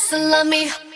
so love me.